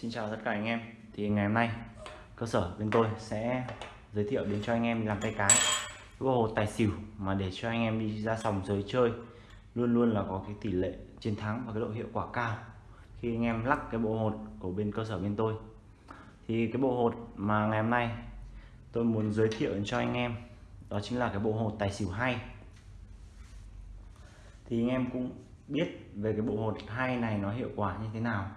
Xin chào tất cả anh em. Thì ngày hôm nay, cơ sở bên tôi sẽ giới thiệu đến cho anh em làm tay cái. Bộ hồ tài xỉu mà để cho anh em đi ra sòng giới chơi, luôn luôn là có cái tỷ lệ chiến thắng và cái độ hiệu quả cao. Khi anh em lắc cái bộ hột của bên cơ sở bên tôi. Thì cái bộ hột mà ngày hôm nay tôi muốn giới thiệu đến cho anh em, đó chính là cái bộ hột tài xỉu hay. Thì anh em cũng biết về cái bộ hột hay này nó hiệu quả như thế nào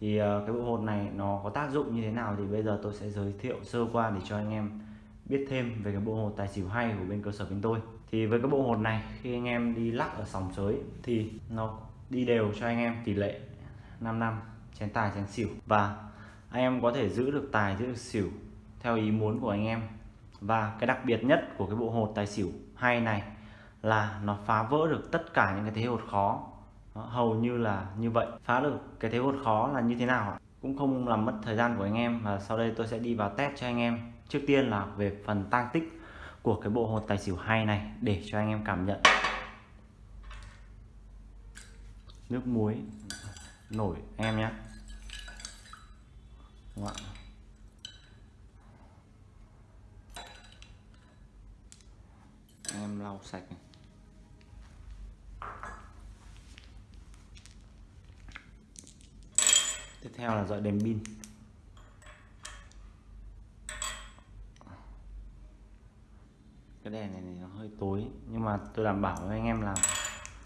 thì ờ, cái bộ hột này nó có tác dụng như thế nào thì bây giờ tôi sẽ giới thiệu sơ qua để cho anh em biết thêm về cái bộ hột tài xỉu hay của bên cơ sở bên tôi. Thì với cái bộ hột này, khi anh em đi lắc ở sòng sới thì nó đi đều cho anh em tỷ lệ 5 năm, chén tài, chén xỉu. Và anh em có thể giữ được tài, giữ được xỉu theo ý muốn của anh em. Và cái đặc biệt nhất của cái bộ hột tài xỉu hay này là nó phá vỡ được tất cả những cái thế hột khó. Ờ, hầu như là như vậy. Phá được cái thế hột khó là như thế nào ạ? Cũng không làm mất thời gian của anh em và sau đây tôi sẽ đi vào test cho anh em. Trước tiên là về phần tăng tích của cái bộ hột tài xỉu hay này để cho anh em cảm nhận. Nước muối nổi em nhé. Em lau sạch này. Theo là dọi đèn pin. Cái đèn này, này nó hơi tối nhưng mà tôi đảm bảo với anh em là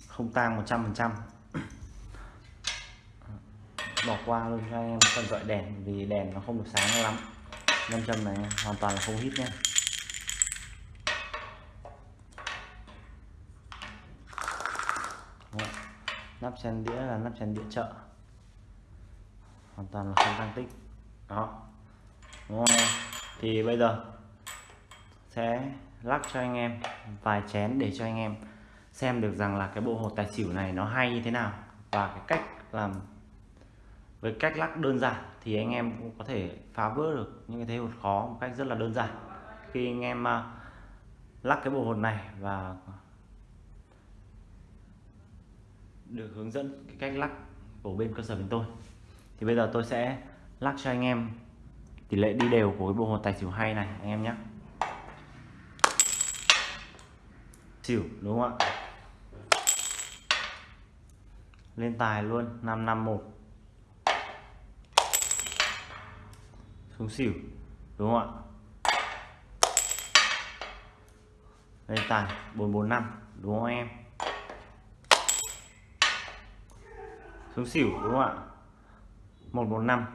không tang 100 phần trăm. Bỏ qua luôn cho anh em phần dọi đèn vì đèn nó không được sáng lắm. Nam châm này hoàn toàn là không hít nhé nắp chén đĩa là nắp chén đĩa chợ hoàn toàn là không tăng tích. Đó. Đúng không? Thì bây giờ sẽ lắc cho anh em vài chén để cho anh em xem được rằng là cái bộ hột tài xỉu này nó hay như thế nào và cái cách làm, với cách lắc đơn giản thì anh em cũng có thể phá vỡ được những cái thế hột khó một cách rất là đơn giản. Khi anh em à, lắc cái bộ hột này và được hướng dẫn cái cách lắc của bên cơ sở bên tôi thì bây giờ tôi sẽ lắc cho anh em tỷ lệ đi đều của cái bộ hồ tài xỉu hay này, anh em nhé. Xỉu, đúng không ạ? Lên tài luôn 551 xuống xỉu, đúng không ạ? Lên tài 445 đúng không em? Xuống xỉu, đúng không ạ? 145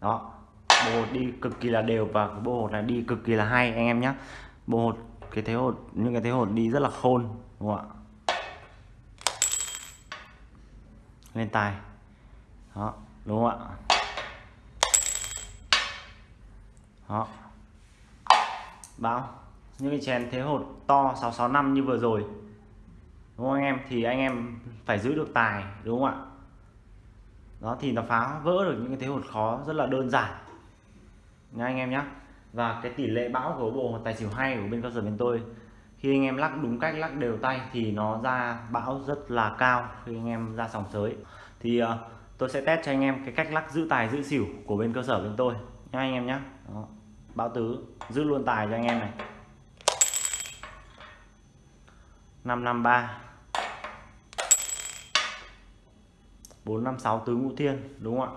đó, bộ hột đi cực kỳ là đều và cái bộ hột này đi cực kỳ là hay, anh em nhé bộ hột, cái thế hột, những cái thế hột đi rất là khôn, đúng không ạ? Lên tài. Đó, đúng không ạ? Đó. Báo, những cái chén thế hột to 665 như vừa rồi. Đúng không anh em? Thì anh em phải giữ được tài, đúng không ạ? Đó thì nó phá vỡ được những cái thế hột khó rất là đơn giản. Nha anh em nhé và cái tỷ lệ bão của bộ tài xỉu hay của bên cơ sở bên tôi khi anh em lắc đúng cách lắc đều tay thì nó ra bão rất là cao khi anh em ra sòng sới. Thì uh, tôi sẽ test cho anh em cái cách lắc giữ tài giữ xỉu của bên cơ sở bên tôi. Nha anh em nhé Đó. bão tứ giữ luôn tài cho anh em này. 553 456 tứ ngũ thiên, đúng không ạ?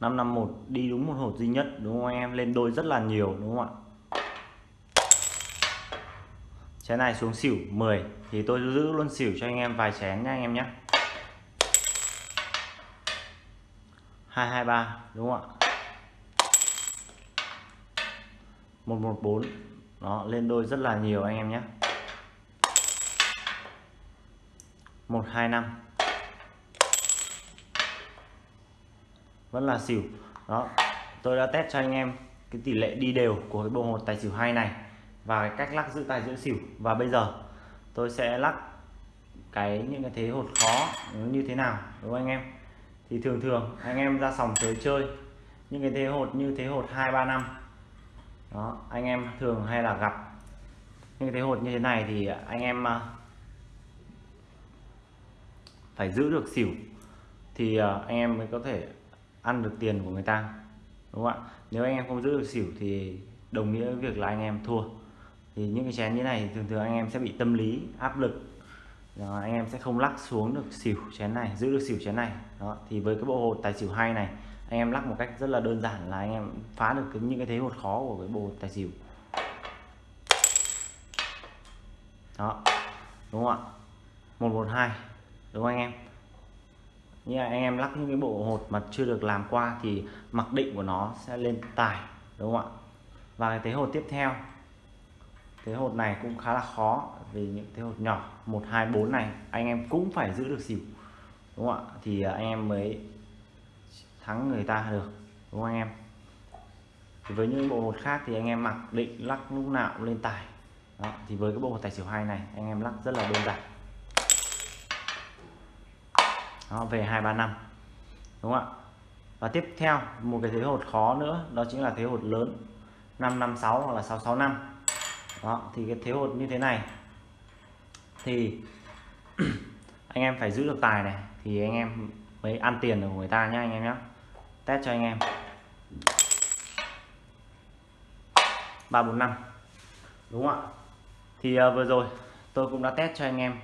551 đi đúng một hột duy nhất, đúng không anh em? Lên đôi rất là nhiều, đúng không ạ? Chén này xuống xỉu 10 thì tôi giữ luôn xỉu cho anh em vài chén nha anh em nhé 223 đúng không ạ? 114 đó, lên đôi rất là nhiều anh em nhé 125 vẫn là xỉu. Đó, tôi đã test cho anh em cái tỷ lệ đi đều của cái bộ hột tài xỉu hai này và cái cách lắc giữ tài giữ xỉu. Và bây giờ, tôi sẽ lắc cái những cái thế hột khó như thế nào, đúng không anh em? Thì thường thường, anh em ra sòng chơi chơi những cái thế hột như thế hột hai, ba, năm. Đó, anh em thường hay là gặp những cái thế hột như thế này thì anh em à, phải giữ được xỉu thì à, anh em mới có thể ăn được tiền của người ta đúng không ạ? Nếu anh em không giữ được xỉu thì đồng nghĩa với việc là anh em thua. Thì những cái chén như này thường thường anh em sẽ bị tâm lý áp lực. Đó, anh em sẽ không lắc xuống được xỉu chén này giữ được xỉu chén này. Đó thì với cái bộ hột tài xỉu hay này anh em lắc một cách rất là đơn giản là anh em phá được cái, những cái thế hột khó của cái bộ hột tài xỉu. Đó đúng không ạ? Một một hai đúng không anh em? Như là anh em lắc những cái bộ hột mà chưa được làm qua thì mặc định của nó sẽ lên tài đúng không ạ? Và cái thế hột tiếp theo thế hột này cũng khá là khó vì những thế hột nhỏ một hai bốn này anh em cũng phải giữ được xỉu đúng không ạ? Thì anh em mới thắng người ta được đúng không anh em? Thì với những bộ hột khác thì anh em mặc định lắc lúc nào cũng lên tài. Đó, thì với cái bộ hột tài xỉu hai này anh em lắc rất là đơn giản đó, về hai ba năm. Đúng không ạ? Và tiếp theo một cái thế hột khó nữa đó chính là thế hột lớn. 556 hoặc là 665 đó thì cái thế hột như thế này. Thì anh em phải giữ được tài này. Thì anh em mới ăn tiền của người ta nhá anh em nhé test cho anh em. ba bốn năm. Đúng không ạ? Thì uh, vừa rồi tôi cũng đã test cho anh em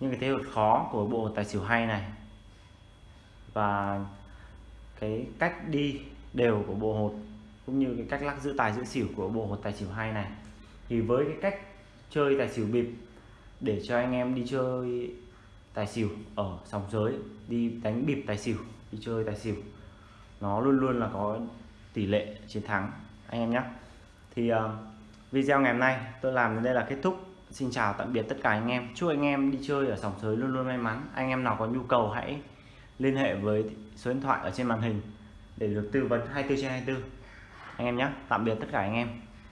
những cái thế hột khó của bộ tài xỉu hay này. Và cái cách đi đều của bộ hột cũng như cái cách lắc giữ tài giữ xỉu của bộ hột tài xỉu hay này. Thì với cái cách chơi tài xỉu bịp để cho anh em đi chơi tài xỉu ở sòng giới đi đánh bịp tài xỉu đi chơi tài xỉu nó luôn luôn là có tỷ lệ chiến thắng anh em nhé. Thì uh, video ngày hôm nay tôi làm đến đây là kết thúc xin chào tạm biệt tất cả anh em. Chúc anh em đi chơi ở sòng sới luôn luôn may mắn. Anh em nào có nhu cầu hãy liên hệ với số điện thoại ở trên màn hình để được tư vấn 24 trên 24 anh em nhé, tạm biệt tất cả anh em.